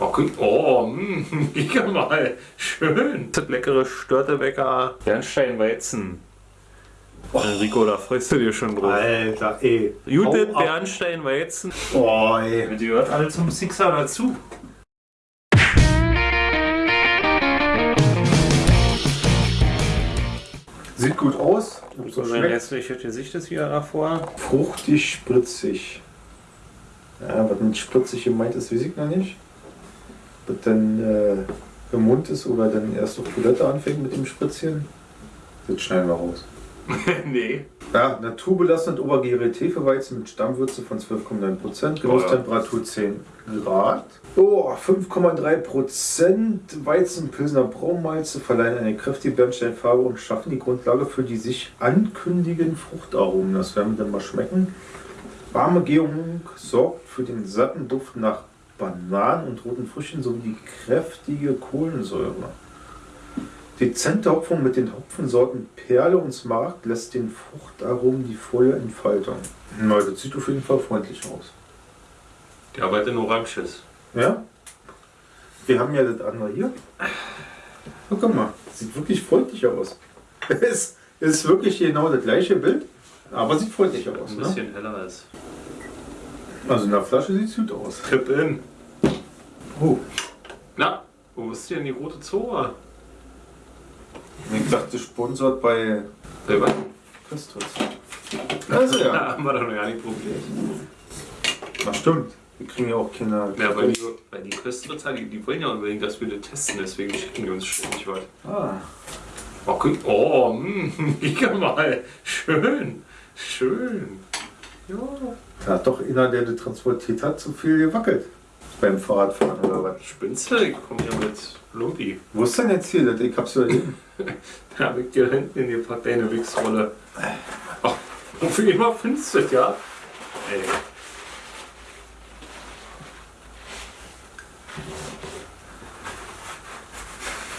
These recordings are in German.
Oh, guck, oh, mh, mega mal. Schön. Das leckere Störtebecker Bernsteinweizen. Oh. Rico, da freust du dich schon drauf. Alter, ey. Judith Bernsteinweizen. Oh, ey. Die gehört alle zum Sixer dazu. Sieht gut aus. So mein hässliches Gesicht ist wieder davor. Fruchtig, spritzig. Ja, was mit spritzig gemeint ist, weiß ich noch nicht. Was dann äh, im Mund ist oder dann erst auf Toilette anfängt mit dem Spritzchen. Das schneiden wir raus. nee. Ja, naturbelassend obergärige Hefeweizen mit Stammwürze von 12,9%, Genusstemperatur 10 Grad. Oh, 5,3% Weizenpilsner Braunmalze verleihen eine kräftige Bernsteinfarbe und schaffen die Grundlage für die sich ankündigenden Fruchtaromen. Das werden wir dann mal schmecken. Warme Gärung sorgt für den satten Duft nach Bananen und roten Früchten sowie die kräftige Kohlensäure. Dezente Hopfung mit den Hopfensorten Perle und Smaragd lässt den Fruchtaromen die volle Entfaltung. Na, das sieht auf jeden Fall freundlich aus. Die arbeitet in Oranges. Ja? Wir haben ja das andere hier. Oh, guck mal, sieht wirklich freundlich aus. Es ist wirklich genau das gleiche Bild, aber sieht freundlich aus. Ein Ne? bisschen heller als Also in der Flasche sieht es gut aus. Tipp in. Oh, Na, wo ist denn die rote Zora? ich dachte, sponsort bei Bei was? Christus. Also ja, Da haben wir doch noch gar nicht probiert. das stimmt. Wir kriegen ja auch keine. Ja, weil die, weil die Köstritzer, die, die wollen ja unbedingt, dass wir das testen, deswegen schicken die uns ständig was. Ah, Oh, guck, oh, mh, mega mal. Schön, schön. Ja. da hat doch einer, der das transportiert hat, zu viel gewackelt. Beim Fahrradfahren oder was? Spinnst du? Ich komme hier mit Lumpi. Wo ist denn jetzt hier? das? Ich hab's ja. Da hab ich dir hinten in die Pack deine Wichsrolle. Ach, wofür immer findest du das, ja? Ey.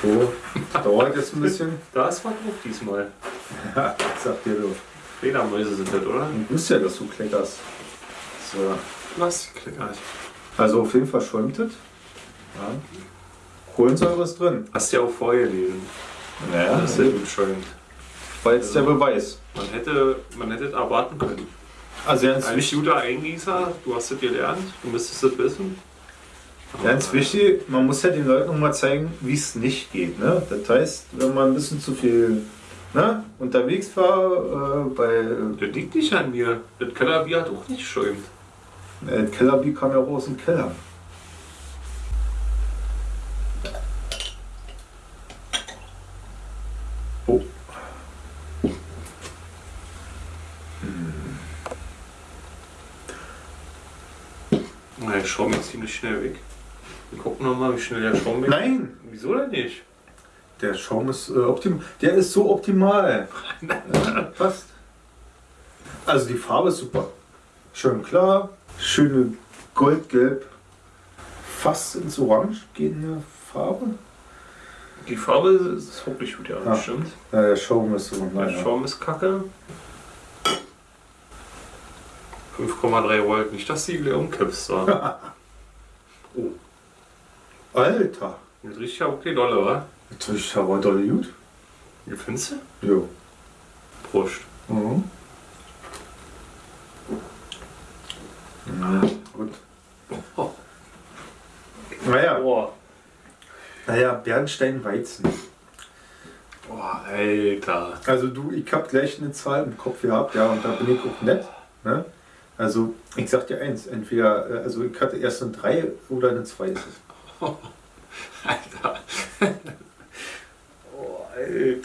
So, dauert jetzt ein bisschen. Da ist was drauf diesmal. Ja, sagt dir du. Fledermäuse sind das, oder? Ich wusste ja, dass du kleckerst. So. Was? Klickert. Also auf jeden Fall schäumt es. Ja. Kohlensäure ist drin. Hast du ja auch vorher gelesen. Naja, Das ist ja gut schäumt. war jetzt der Beweis. Man hätte, man hätte es erwarten können. Also ganz, Als wichtig, guter Eingießer, du hast es gelernt, du müsstest es wissen. ganz wichtig, man muss ja den Leuten mal zeigen, wie es nicht geht. Ne? Das heißt, wenn man ein bisschen zu viel ne, unterwegs war, äh, bei Das liegt nicht an mir. Das Kellerbier hat auch nicht schäumt. äh, Kellerbier kam ja auch aus dem Keller. Oh. Na, der Schaum ist ziemlich schnell weg. Wir gucken nochmal, wie schnell der Schaum weg Nein, Wieso denn nicht? Der Schaum ist äh, optimal. Der ist so optimal. Ja, passt. Also die Farbe ist super. Schön klar, schöne goldgelb, fast ins Orange gehende Farbe. Die Farbe ist wirklich gut, ja, Ah. stimmt. Ja, der Schaum ist so. Der. Schaum ist kacke. 5,3 Volt, nicht dass die umkippst. Da. oh, Alter, riecht ja okay dolle, wa? Natürlich aber doll gut. Wie findest du? Jo. Prost. Mhm. Mhm. Gut. Oh. Naja, Boah. naja, Bernstein-Weizen. Boah, Alter. Also du, ich hab gleich eine Zahl im Kopf gehabt, ja, und da bin ich auch nett. Ne? Also ich sag dir eins, entweder, äh, also ich hatte erst eine 3 oder eine 2 ist es. Alter.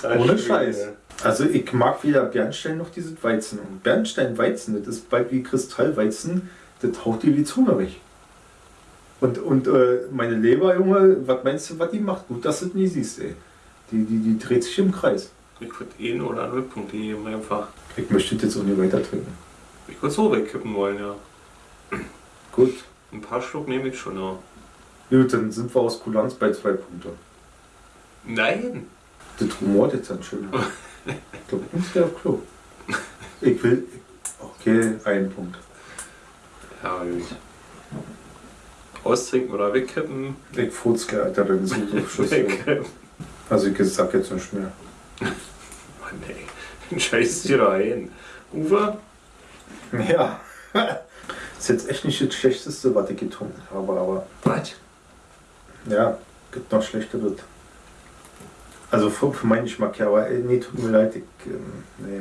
Oh. Ohne. Scheiß. Also ich mag weder Bernstein noch dieses Weizen. Und Bernstein-Weizen, das ist bald wie Kristallweizen, das haut dir die Zunge weg. Und, und äh, meine Leber, Junge, was meinst du, was die macht? Gut, dass du das nie siehst, ey. Die, die, die dreht sich im Kreis. Ich würde eh oder null Punkte geben, einfach. Ich möchte das jetzt auch nicht weiter trinken. Ich würde so wegkippen wollen, ja. Gut. Ein paar Schluck nehme ich schon, ja. Gut, dann sind wir aus Kulanz bei zwei Punkten. Nein! Das rumort jetzt dann schön. Ich glaube, ich muss der auf Klo. Ich will. Okay, ein Punkt. Ja, gut. Austrinken oder wegkippen. Ich furzke, Alter, dann ist so Schüssel. Wegkippen. Also ich sag jetzt nicht mehr. Mann, ey. Scheiß dir da ein. Uwe? Ja. ist jetzt echt nicht das Schlechteste, was ich getrunken habe, aber Was? ja, gibt noch schlechteres. Also für, für meinen Geschmack, ja, aber ey, nee, tut mir leid, ich, ähm, nee.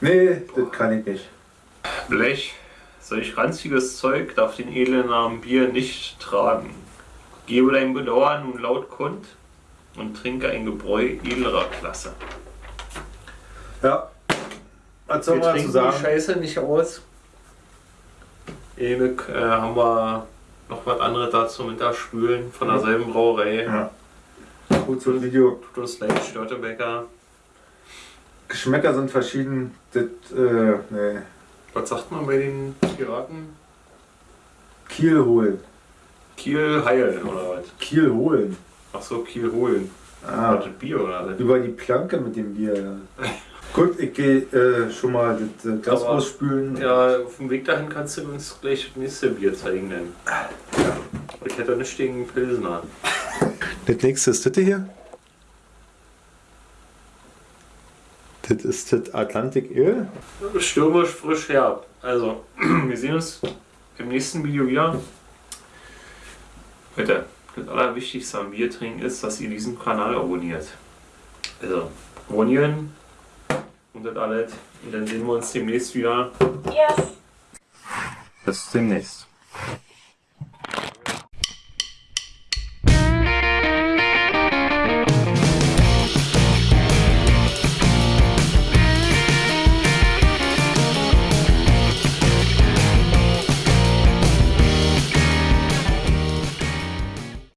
Nee, das kann ich nicht. Blech. Solch ranziges Zeug darf den edlen Namen Bier nicht tragen. Gebe dein Bedauern nun laut kund und trinke ein Gebräu edlerer Klasse. Ja. Was soll Wir man dazu trinken die sagen? Scheiße nicht aus. Ewig äh, haben wir noch was anderes dazu mit da spülen von derselben Brauerei. Ja. Gut zum Video. Tut uns leid, Störtebecker. Geschmäcker sind verschieden. Das, äh, nee. Was sagt man bei den Piraten? Kiel holen. Kiel heilen oder was? Kiel holen. Achso, Kiel holen. Ah, das Bier oder was? über die Planke mit dem Bier. Ja. Gut, ich gehe äh, schon mal das äh, Glas ausspülen. Ja, auf dem Weg dahin kannst du uns gleich das nächste Bier zeigen. Denn. Ich hätte nicht gegen Pilsner. Das nächste ist das hier. Das ist das Atlantic Ale. Stürmisch frisch herb. Also, wir sehen uns im nächsten Video wieder. Bitte, das Allerwichtigste am Bier trinken ist, dass ihr diesen Kanal abonniert. Also, abonnieren und das alles. Und dann sehen wir uns demnächst wieder. Yes. Bis demnächst.